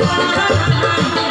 বাসি